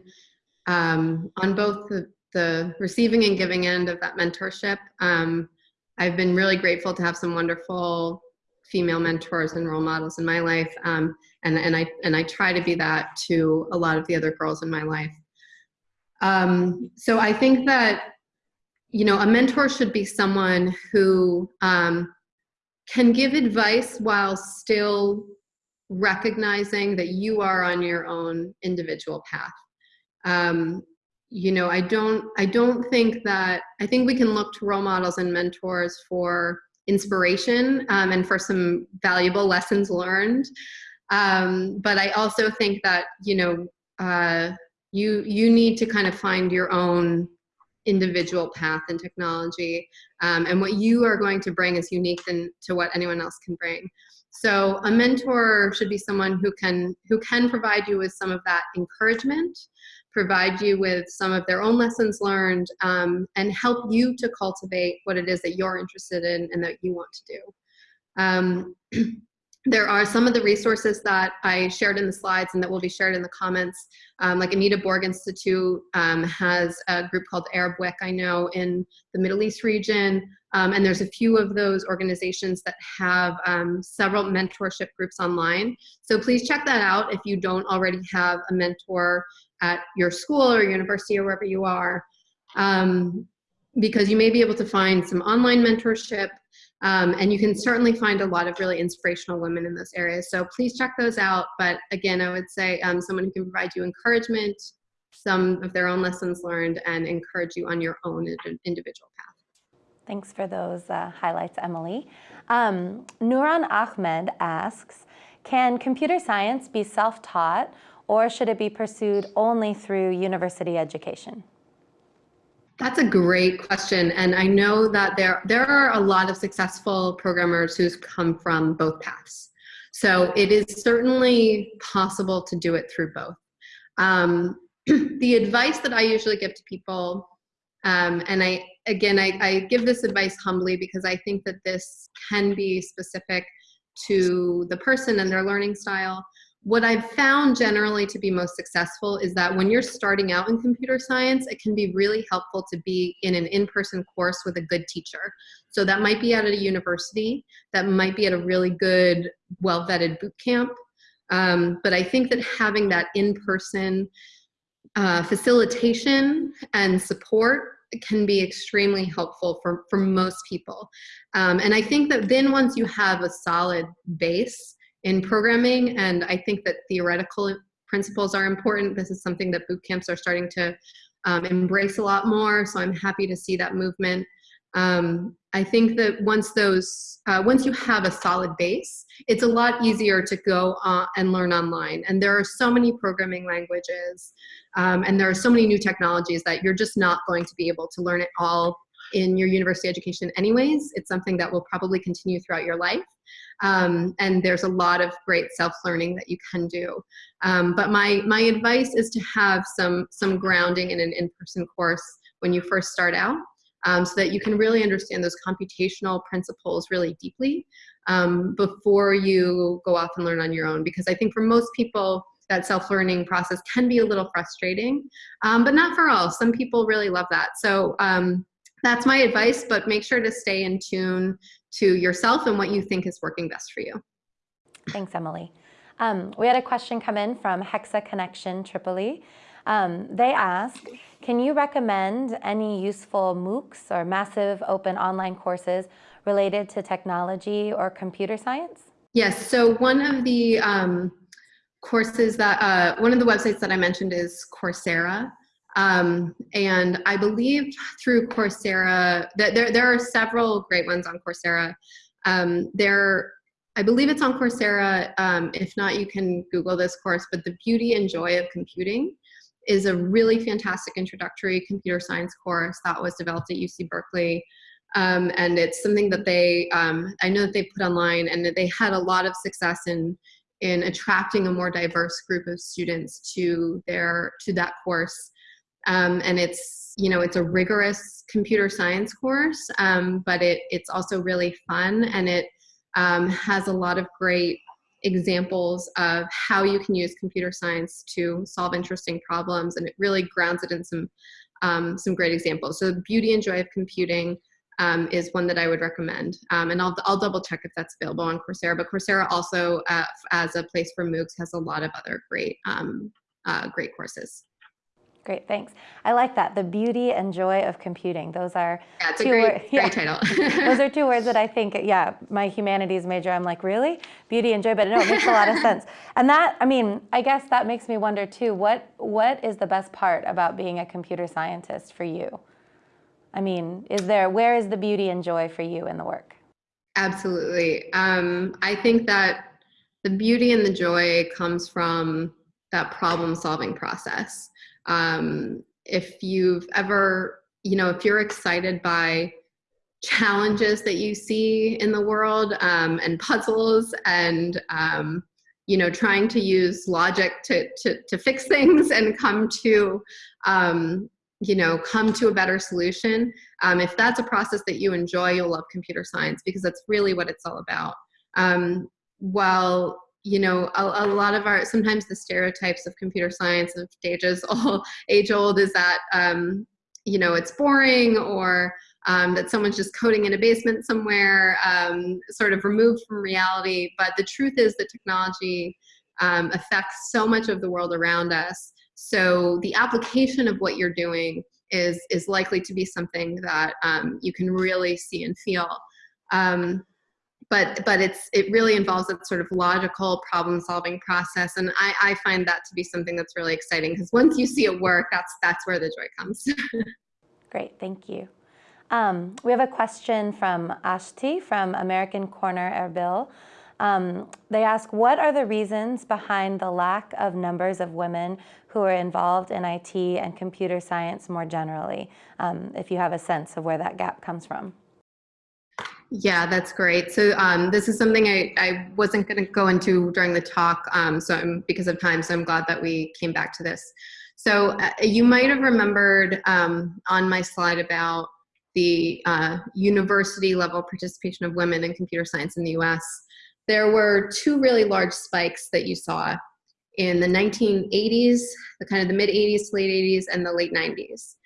um, on both the, the receiving and giving end of that mentorship. Um, I've been really grateful to have some wonderful female mentors and role models in my life. Um, and, and, I, and I try to be that to a lot of the other girls in my life. Um, so I think that, you know, a mentor should be someone who um, can give advice while still recognizing that you are on your own individual path. Um, you know, I don't, I don't think that, I think we can look to role models and mentors for inspiration um, and for some valuable lessons learned. Um, but I also think that, you know, uh, you, you need to kind of find your own individual path in technology um, and what you are going to bring is unique than to what anyone else can bring. So a mentor should be someone who can who can provide you with some of that encouragement, provide you with some of their own lessons learned, um, and help you to cultivate what it is that you're interested in and that you want to do. Um, there are some of the resources that I shared in the slides and that will be shared in the comments. Um, like Anita Borg Institute um, has a group called Arab WIC, I know, in the Middle East region. Um, and there's a few of those organizations that have um, several mentorship groups online. So please check that out if you don't already have a mentor at your school or university or wherever you are. Um, because you may be able to find some online mentorship um, and you can certainly find a lot of really inspirational women in those areas. So please check those out. But again, I would say um, someone who can provide you encouragement, some of their own lessons learned, and encourage you on your own individual path. Thanks for those uh, highlights, Emily. Um, Nuran Ahmed asks, can computer science be self-taught or should it be pursued only through university education? That's a great question. And I know that there, there are a lot of successful programmers who's come from both paths. So it is certainly possible to do it through both. Um, the advice that I usually give to people, um, and I, again, I, I give this advice humbly because I think that this can be specific to the person and their learning style what I've found generally to be most successful is that when you're starting out in computer science, it can be really helpful to be in an in-person course with a good teacher. So that might be at a university, that might be at a really good, well-vetted boot camp. Um, but I think that having that in-person uh, facilitation and support can be extremely helpful for, for most people. Um, and I think that then once you have a solid base, in programming. And I think that theoretical principles are important. This is something that boot camps are starting to um, embrace a lot more. So I'm happy to see that movement. Um, I think that once those, uh, once you have a solid base, it's a lot easier to go and learn online. And there are so many programming languages, um, and there are so many new technologies that you're just not going to be able to learn it all in your university education anyways. It's something that will probably continue throughout your life. Um, and there's a lot of great self-learning that you can do. Um, but my, my advice is to have some, some grounding in an in-person course when you first start out um, so that you can really understand those computational principles really deeply um, before you go off and learn on your own. Because I think for most people, that self-learning process can be a little frustrating, um, but not for all. Some people really love that. So um, that's my advice, but make sure to stay in tune to yourself and what you think is working best for you. Thanks, Emily. Um, we had a question come in from Hexa Connection Tripoli. Um, they ask, can you recommend any useful MOOCs or massive open online courses related to technology or computer science? Yes, so one of the um, courses that, uh, one of the websites that I mentioned is Coursera. Um, and I believe through Coursera, that there, there are several great ones on Coursera. Um, there, I believe it's on Coursera. Um, if not, you can Google this course, but the beauty and joy of computing is a really fantastic introductory computer science course that was developed at UC Berkeley. Um, and it's something that they, um, I know that they put online and that they had a lot of success in, in attracting a more diverse group of students to their, to that course. Um, and it's, you know, it's a rigorous computer science course, um, but it, it's also really fun and it um, has a lot of great examples of how you can use computer science to solve interesting problems, and it really grounds it in some um, some great examples. So the beauty and joy of computing um, is one that I would recommend. Um, and I'll, I'll double check if that's available on Coursera, but Coursera also, uh, as a place for MOOCs, has a lot of other great, um, uh, great courses. Great, thanks. I like that. The beauty and joy of computing. Those are yeah, great, great yeah. title. Those are two words that I think, yeah, my humanities major, I'm like, really? Beauty and joy, but no, it makes a lot of sense. And that, I mean, I guess that makes me wonder too, what what is the best part about being a computer scientist for you? I mean, is there, where is the beauty and joy for you in the work? Absolutely. Um, I think that the beauty and the joy comes from that problem solving process. Um, if you've ever, you know, if you're excited by challenges that you see in the world um, and puzzles and, um, you know, trying to use logic to, to, to fix things and come to, um, you know, come to a better solution. Um, if that's a process that you enjoy, you'll love computer science because that's really what it's all about. Um, while you know, a, a, lot of our, sometimes the stereotypes of computer science of ages all age old is that, um, you know, it's boring or um, that someone's just coding in a basement somewhere, um, sort of removed from reality. But the truth is that technology um, affects so much of the world around us so the application of what you're doing is, is likely to be something that um, you can really see and feel. Um, but but it's it really involves that sort of logical problem solving process. And I, I find that to be something that's really exciting because once you see it work that's that's where the joy comes. Great thank you. Um, we have a question from ashti from american corner erbil um, they ask, what are the reasons behind the lack of numbers of women who are involved in IT and computer science more generally, um, if you have a sense of where that gap comes from? Yeah, that's great. So um, this is something I, I wasn't going to go into during the talk um, so I'm, because of time, so I'm glad that we came back to this. So uh, you might have remembered um, on my slide about the uh, university level participation of women in computer science in the US there were two really large spikes that you saw in the 1980s, the kind of the mid 80s, late 80s, and the late 90s.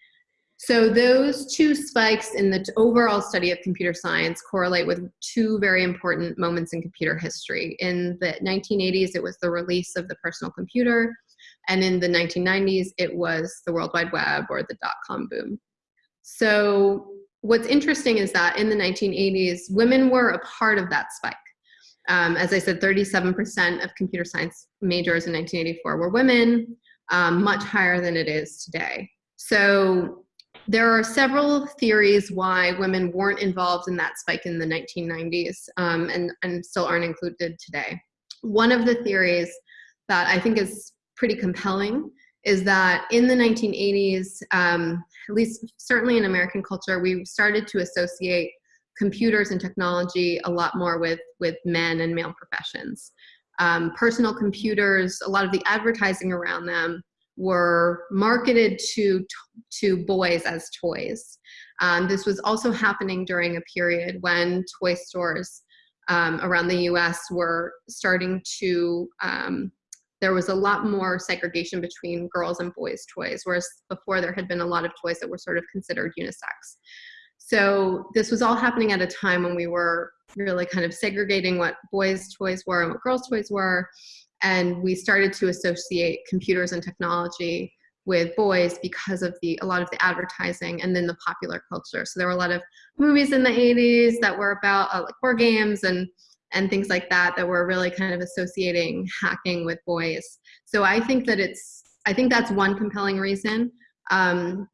So those two spikes in the overall study of computer science correlate with two very important moments in computer history. In the 1980s, it was the release of the personal computer, and in the 1990s, it was the World Wide Web or the dot-com boom. So what's interesting is that in the 1980s, women were a part of that spike. Um, as I said, 37% of computer science majors in 1984 were women, um, much higher than it is today. So there are several theories why women weren't involved in that spike in the 1990s um, and, and still aren't included today. One of the theories that I think is pretty compelling is that in the 1980s, um, at least certainly in American culture, we started to associate computers and technology a lot more with, with men and male professions. Um, personal computers, a lot of the advertising around them were marketed to, to boys as toys. Um, this was also happening during a period when toy stores um, around the US were starting to, um, there was a lot more segregation between girls and boys toys, whereas before there had been a lot of toys that were sort of considered unisex. So this was all happening at a time when we were really kind of segregating what boys' toys were and what girls' toys were. And we started to associate computers and technology with boys because of the a lot of the advertising and then the popular culture. So there were a lot of movies in the 80s that were about uh, like war games and and things like that that were really kind of associating hacking with boys. So I think that it's I think that's one compelling reason. Um,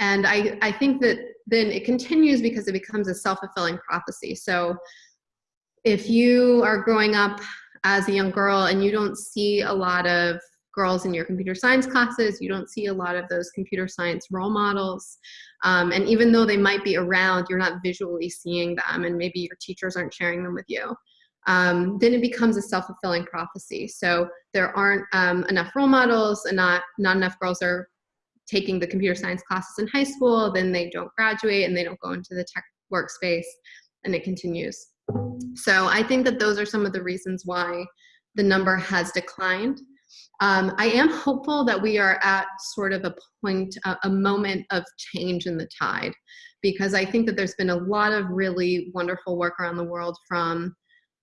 and I, I think that then it continues because it becomes a self-fulfilling prophecy. So if you are growing up as a young girl and you don't see a lot of girls in your computer science classes, you don't see a lot of those computer science role models. Um, and even though they might be around, you're not visually seeing them and maybe your teachers aren't sharing them with you. Um, then it becomes a self-fulfilling prophecy. So there aren't um, enough role models and not, not enough girls are taking the computer science classes in high school, then they don't graduate and they don't go into the tech workspace and it continues. So I think that those are some of the reasons why the number has declined. Um, I am hopeful that we are at sort of a point, a, moment of change in the tide, because I think that there's been a lot of really wonderful work around the world from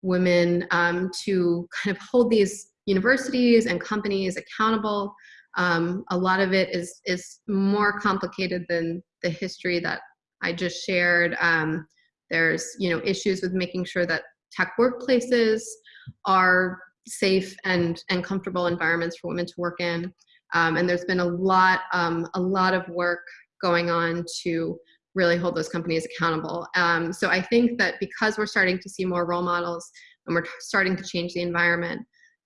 women um, to kind of hold these universities and companies accountable. Um, a lot of it is, is more complicated than the history that I just shared. There's you know issues with making sure that tech workplaces are safe and, and comfortable environments for women to work in. Um, and there's been a lot, um, a lot of work going on to really hold those companies accountable. Um, so I think that because we're starting to see more role models and we're starting to change the environment,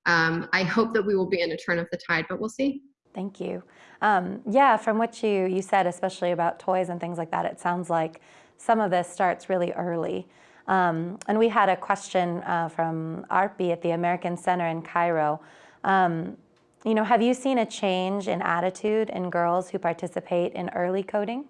um, I hope that we will be in a turn of the tide, but we'll see. Thank you. Um, yeah, from what you, you said, especially about toys and things like that, it sounds like some of this starts really early. Um, and we had a question uh, from ARPI at the American Center in Cairo. Um, you know, have you seen a change in attitude in girls who participate in early coding?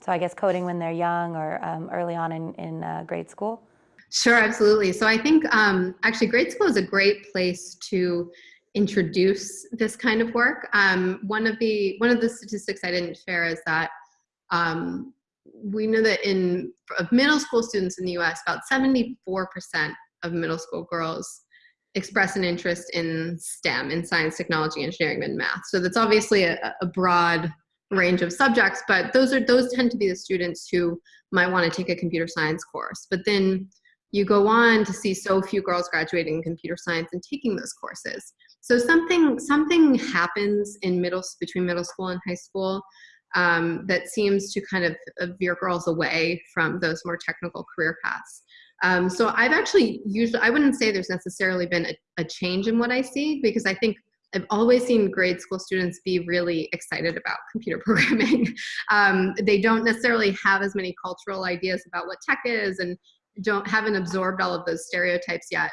So I guess coding when they're young or um, early on in, in uh, grade school? Sure, absolutely. So I think um, actually grade school is a great place to introduce this kind of work. Um, one of the one of the statistics I didn't share is that um, we know that in of middle school students in the US, about 74% of middle school girls express an interest in STEM, in science, technology, engineering, and math. So that's obviously a, a broad range of subjects, but those are those tend to be the students who might want to take a computer science course. But then you go on to see so few girls graduating in computer science and taking those courses. So something something happens in middle between middle school and high school um, that seems to kind of veer girls away from those more technical career paths. Um, so I've actually usually, I wouldn't say there's necessarily been a, a, change in what I see because I think I've always seen grade school students be really excited about computer programming. um, they don't necessarily have as many cultural ideas about what tech is and don't haven't absorbed all of those stereotypes yet.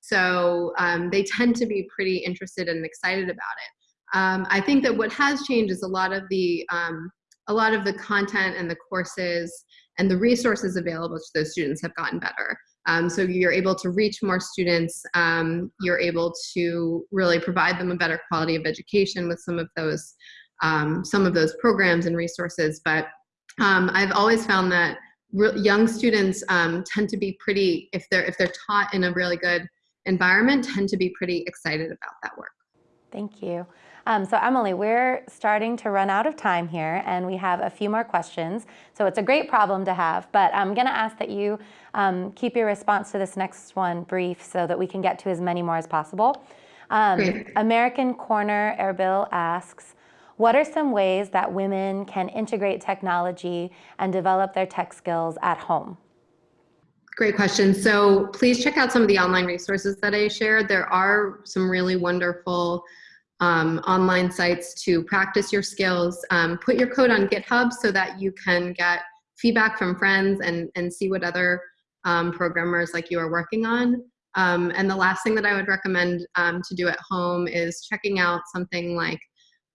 So um, they tend to be pretty interested and excited about it. Um, I think that what has changed is a lot of the um, a lot of the content and the courses and the resources available to those students have gotten better. Um, so you're able to reach more students. Um, you're able to really provide them a better quality of education with some of those um, some of those programs and resources. But um, I've always found that young students tend to be pretty if they're if they're taught in a really good environment tend to be pretty excited about that work. Thank you. Um, so Emily, we're starting to run out of time here and we have a few more questions. So it's a great problem to have, but I'm gonna ask that you um, keep your response to this next one brief so that we can get to as many more as possible. Um, American Corner Erbil asks, what are some ways that women can integrate technology and develop their tech skills at home? Great question. So please check out some of the online resources that I shared. There are some really wonderful um, online sites to practice your skills. Um, put your code on GitHub so that you can get feedback from friends and, and see what other um, programmers like you are working on. Um, and the last thing that I would recommend um, to do at home is checking out something like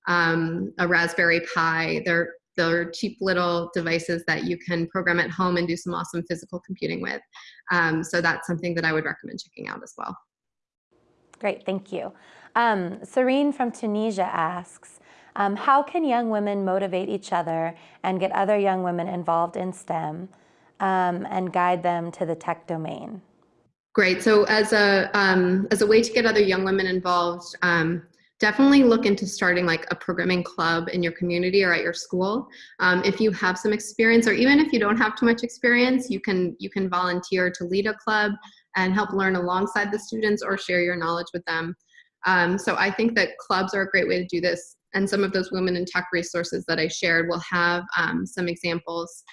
um, a Raspberry Pi. They're, they're cheap little devices that you can program at home and do some awesome physical computing with. so that's something that I would recommend checking out as well. Great, thank you. Um, Serene from Tunisia asks, um, how can young women motivate each other and get other young women involved in STEM um, and guide them to the tech domain? Great. So as a um, as a way to get other young women involved, um, definitely look into starting like a programming club in your community or at your school. Um, if you have some experience, or even if you don't have too much experience, you can you can volunteer to lead a club and help learn alongside the students or share your knowledge with them. Um, so I think that clubs are a great way to do this. And some of those women in tech resources that I shared will have um, some examples.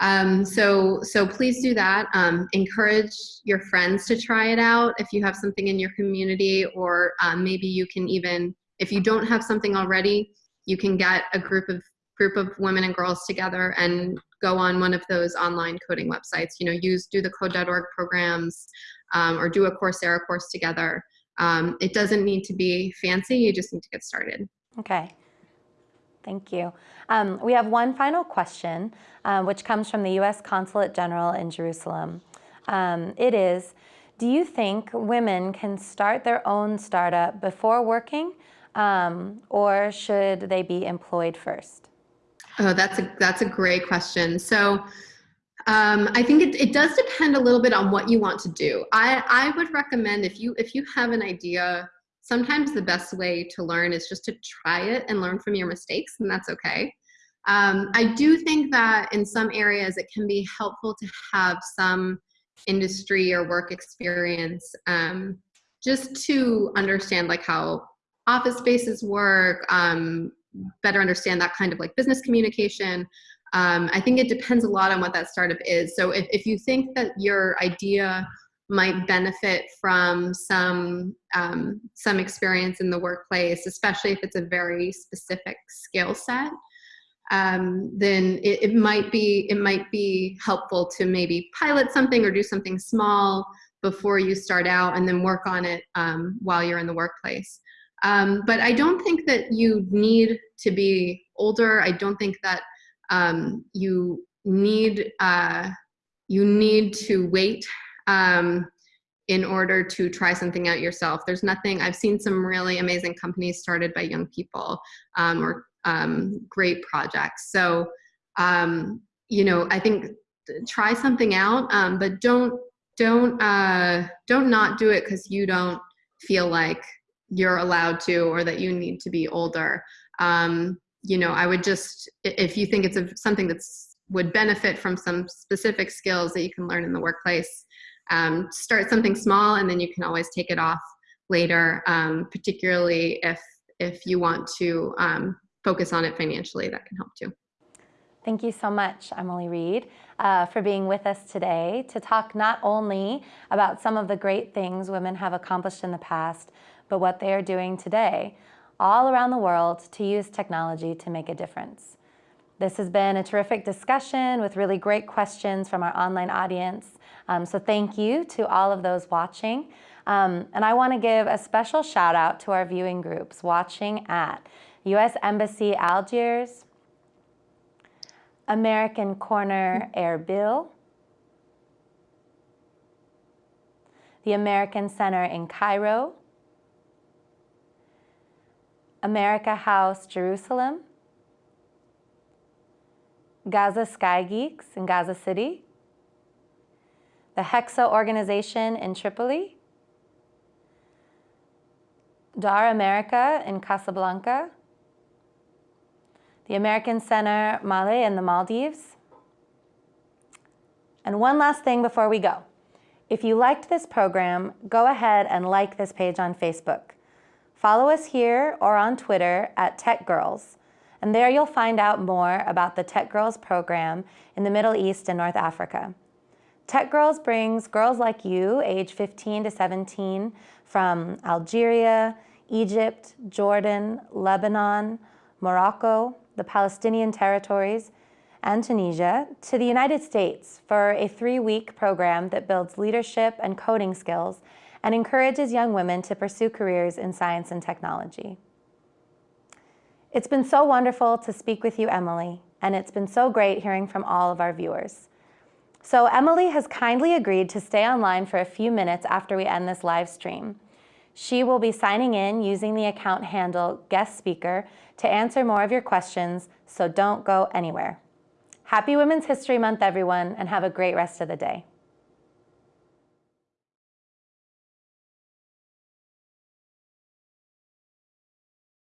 Um, so, so please do that. Um, encourage your friends to try it out if you have something in your community, or um, maybe you can even, if you don't have something already, you can get a group of group of women and girls together and go on one of those online coding websites. You know, use do the code.org programs um, or do a Coursera course together. Um, it doesn't need to be fancy, you just need to get started. Okay. Thank you. Um, we have one final question, uh, which comes from the U.S. Consulate General in Jerusalem. Um, it is, do you think women can start their own startup before working um, or should they be employed first? Oh, that's a, that's a great question. So um, I think it, it does depend a little bit on what you want to do. I, I would recommend if you if you have an idea, sometimes the best way to learn is just to try it and learn from your mistakes, and that's okay. Um, I do think that in some areas it can be helpful to have some industry or work experience um, just to understand like how office spaces work, um, better understand that kind of like business communication, um, I think it depends a lot on what that startup is. So if, if you think that your idea might benefit from some um, some experience in the workplace, especially if it's a very specific skill set, um, then it, it, might be it might be helpful to maybe pilot something or do something small before you start out, and then work on it um, while you're in the workplace. Um, but I don't think that you need to be older. I don't think that um, you need uh, you need to wait um, in order to try something out yourself. There's nothing, I've seen some really amazing companies started by young people um, or um, great projects. So, um, you know, I think try something out, um, but don't, don't, uh, don't not do it because you don't feel like you're allowed to or that you need to be older. You know, I would just, if you think it's a, something that's would benefit from some specific skills that you can learn in the workplace, um, start something small and then you can always take it off later, um, particularly if, if you want to um, focus on it financially, that can help too. Thank you so much, Emily Reid, uh, for being with us today to talk not only about some of the great things women have accomplished in the past, but what they are doing today all around the world to use technology to make a difference. This has been a terrific discussion with really great questions from our online audience. Um, so thank you to all of those watching. Um, and I want to give a special shout out to our viewing groups watching at U.S. Embassy Algiers, American Corner Erbil, the American Center in Cairo, America House Jerusalem, Gaza Sky Geeks in Gaza City, the Hexa organization in Tripoli, Dar America in Casablanca, the American Center Male in the Maldives. And one last thing before we go. If you liked this program, go ahead and like this page on Facebook. Follow us here or on Twitter at Tech Girls, and there you'll find out more about the Tech Girls program in the Middle East and North Africa. Tech Girls brings girls like you, age 15 to 17, from Algeria, Egypt, Jordan, Lebanon, Morocco, the Palestinian territories, and Tunisia to the United States for a three-week program that builds leadership and coding skills and encourages young women to pursue careers in science and technology. It's been so wonderful to speak with you, Emily, and it's been so great hearing from all of our viewers. So Emily has kindly agreed to stay online for a few minutes after we end this live stream. She will be signing in using the account handle guest speaker to answer more of your questions, so don't go anywhere. Happy Women's History Month, everyone, and have a great rest of the day.